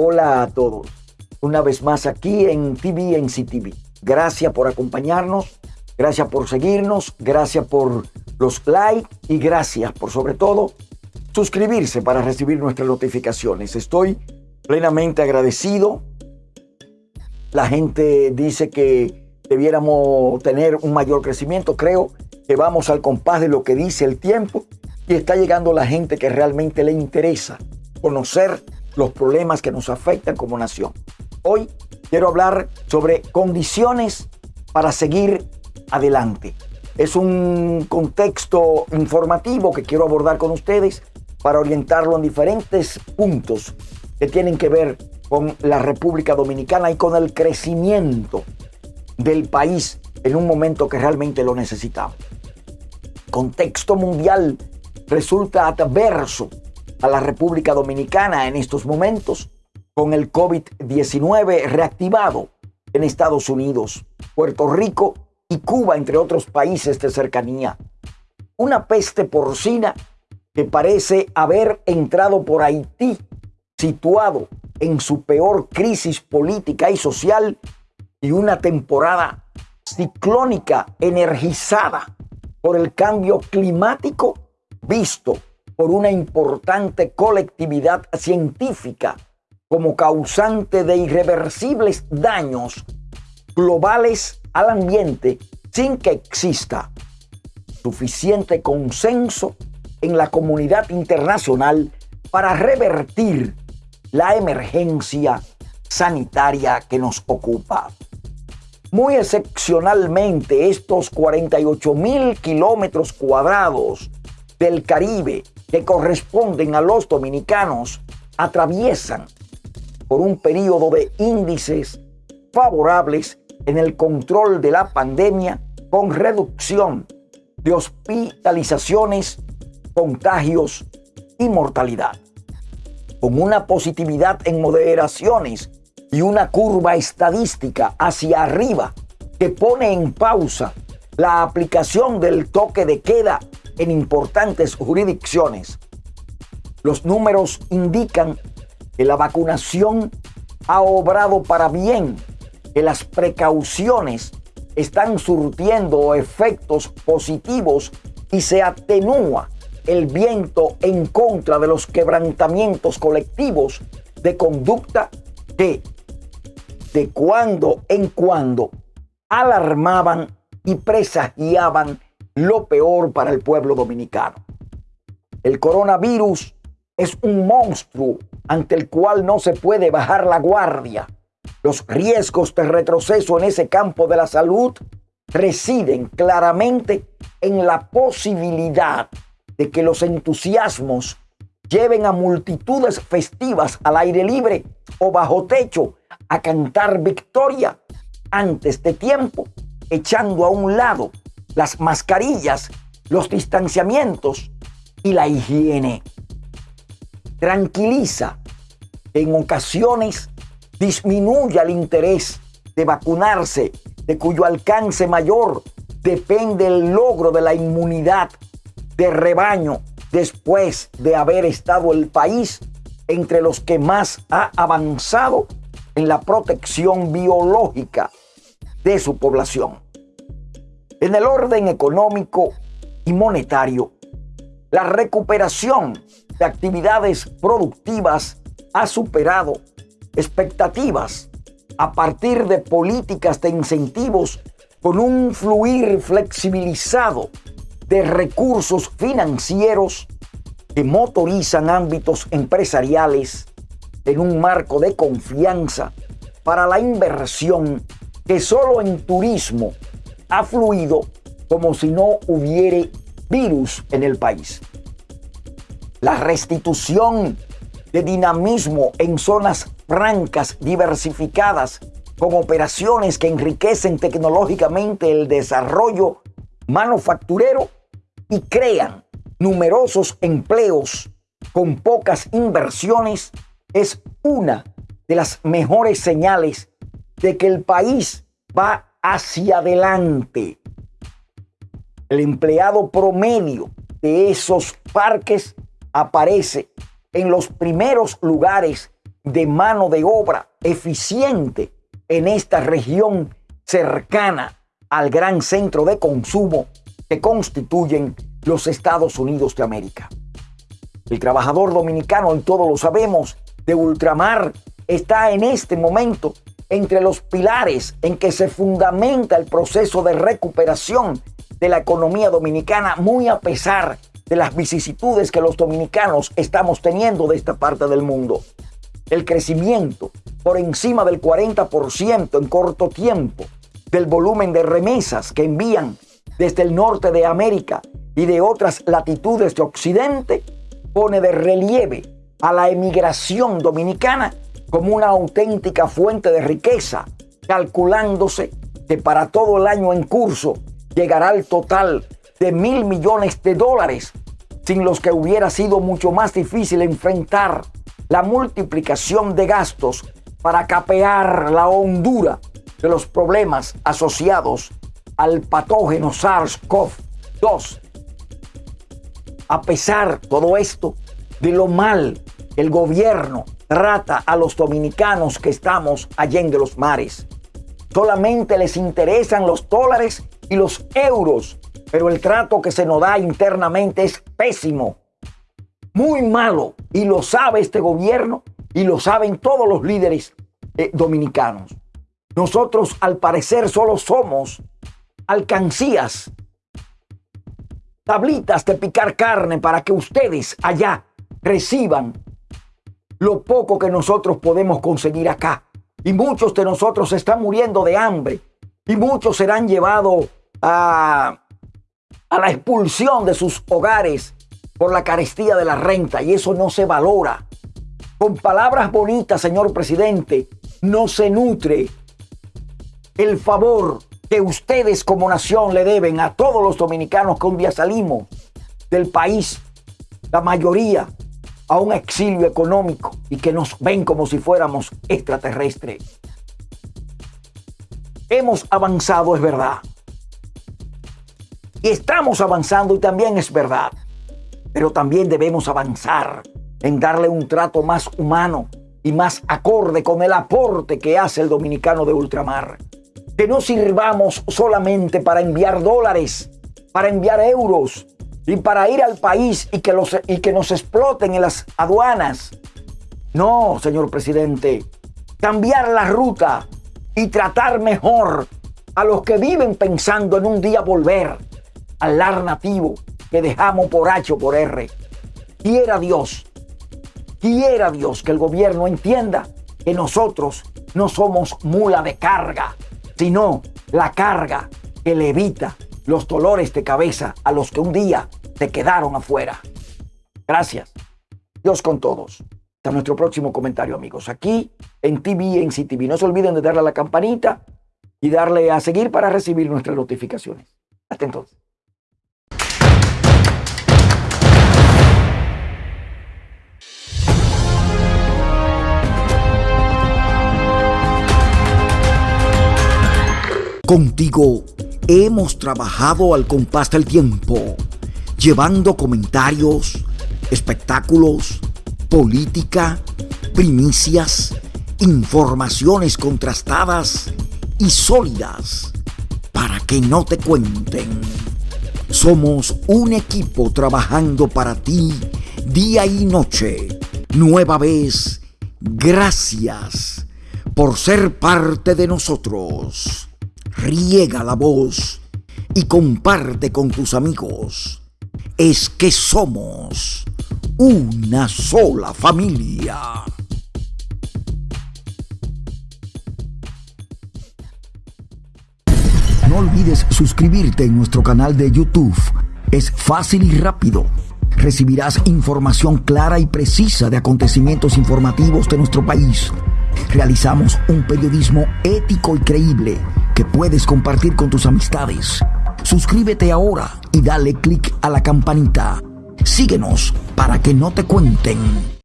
Hola a todos. Una vez más aquí en TV en CTV. Gracias por acompañarnos, gracias por seguirnos, gracias por los likes y gracias por sobre todo suscribirse para recibir nuestras notificaciones. Estoy plenamente agradecido. La gente dice que debiéramos tener un mayor crecimiento. Creo que vamos al compás de lo que dice el tiempo y está llegando la gente que realmente le interesa conocer los problemas que nos afectan como nación. Hoy quiero hablar sobre condiciones para seguir adelante. Es un contexto informativo que quiero abordar con ustedes para orientarlo en diferentes puntos que tienen que ver con la República Dominicana y con el crecimiento del país en un momento que realmente lo necesitamos. Contexto mundial resulta adverso a la República Dominicana en estos momentos con el COVID-19 reactivado en Estados Unidos, Puerto Rico y Cuba, entre otros países de cercanía. Una peste porcina que parece haber entrado por Haití, situado en su peor crisis política y social, y una temporada ciclónica energizada por el cambio climático visto por una importante colectividad científica como causante de irreversibles daños globales al ambiente sin que exista suficiente consenso en la comunidad internacional para revertir la emergencia sanitaria que nos ocupa. Muy excepcionalmente, estos 48 mil kilómetros cuadrados del Caribe que corresponden a los dominicanos atraviesan por un periodo de índices favorables en el control de la pandemia con reducción de hospitalizaciones, contagios y mortalidad. Con una positividad en moderaciones y una curva estadística hacia arriba que pone en pausa la aplicación del toque de queda en importantes jurisdicciones. Los números indican que la vacunación ha obrado para bien, que las precauciones están surtiendo efectos positivos y se atenúa el viento en contra de los quebrantamientos colectivos de conducta que de cuando en cuando alarmaban y presagiaban lo peor para el pueblo dominicano. El coronavirus es un monstruo ante el cual no se puede bajar la guardia. Los riesgos de retroceso en ese campo de la salud residen claramente en la posibilidad de que los entusiasmos lleven a multitudes festivas al aire libre o bajo techo a cantar victoria antes de tiempo, echando a un lado las mascarillas, los distanciamientos y la higiene. Tranquiliza en ocasiones disminuye el interés de vacunarse, de cuyo alcance mayor depende el logro de la inmunidad de rebaño después de haber estado el país entre los que más ha avanzado en la protección biológica de su población. En el orden económico y monetario, la recuperación de actividades productivas ha superado expectativas a partir de políticas de incentivos con un fluir flexibilizado de recursos financieros que motorizan ámbitos empresariales en un marco de confianza para la inversión que solo en turismo ha fluido como si no hubiere virus en el país. La restitución de dinamismo en zonas francas diversificadas con operaciones que enriquecen tecnológicamente el desarrollo manufacturero y crean numerosos empleos con pocas inversiones es una de las mejores señales de que el país va hacia adelante. El empleado promedio de esos parques aparece en los primeros lugares de mano de obra eficiente en esta región cercana al gran centro de consumo que constituyen los Estados Unidos de América. El trabajador dominicano, y todos lo sabemos, de ultramar está en este momento entre los pilares en que se fundamenta el proceso de recuperación de la economía dominicana, muy a pesar de las vicisitudes que los dominicanos estamos teniendo de esta parte del mundo. El crecimiento por encima del 40% en corto tiempo del volumen de remesas que envían desde el norte de América y de otras latitudes de Occidente pone de relieve a la emigración dominicana como una auténtica fuente de riqueza, calculándose que para todo el año en curso llegará al total de mil millones de dólares, sin los que hubiera sido mucho más difícil enfrentar la multiplicación de gastos para capear la hondura de los problemas asociados al patógeno SARS-CoV-2. A pesar todo esto de lo mal el gobierno trata a los dominicanos que estamos allá en los mares. Solamente les interesan los dólares y los euros, pero el trato que se nos da internamente es pésimo, muy malo, y lo sabe este gobierno y lo saben todos los líderes eh, dominicanos. Nosotros al parecer solo somos alcancías, tablitas de picar carne para que ustedes allá reciban lo poco que nosotros podemos conseguir acá. Y muchos de nosotros están muriendo de hambre. Y muchos serán llevados a, a la expulsión de sus hogares por la carestía de la renta. Y eso no se valora. Con palabras bonitas, señor presidente, no se nutre el favor que ustedes como nación le deben a todos los dominicanos que un día salimos del país, la mayoría a un exilio económico y que nos ven como si fuéramos extraterrestres. Hemos avanzado, es verdad. Y estamos avanzando y también es verdad. Pero también debemos avanzar en darle un trato más humano y más acorde con el aporte que hace el dominicano de ultramar. Que no sirvamos solamente para enviar dólares, para enviar euros, y para ir al país y que, los, y que nos exploten en las aduanas. No, señor presidente, cambiar la ruta y tratar mejor a los que viven pensando en un día volver al lar nativo que dejamos por H o por R. Quiera Dios, quiera Dios que el gobierno entienda que nosotros no somos mula de carga, sino la carga que le evita los dolores de cabeza a los que un día te quedaron afuera. Gracias. Dios con todos. Hasta nuestro próximo comentario, amigos. Aquí en TV, en CTV. No se olviden de darle a la campanita y darle a seguir para recibir nuestras notificaciones. Hasta entonces. Contigo hemos trabajado al compás del tiempo, llevando comentarios, espectáculos, política, primicias, informaciones contrastadas y sólidas para que no te cuenten. Somos un equipo trabajando para ti día y noche. Nueva vez, gracias por ser parte de nosotros riega la voz y comparte con tus amigos. Es que somos una sola familia. No olvides suscribirte en nuestro canal de YouTube. Es fácil y rápido. Recibirás información clara y precisa de acontecimientos informativos de nuestro país. Realizamos un periodismo ético y creíble que puedes compartir con tus amistades. Suscríbete ahora y dale click a la campanita. Síguenos para que no te cuenten.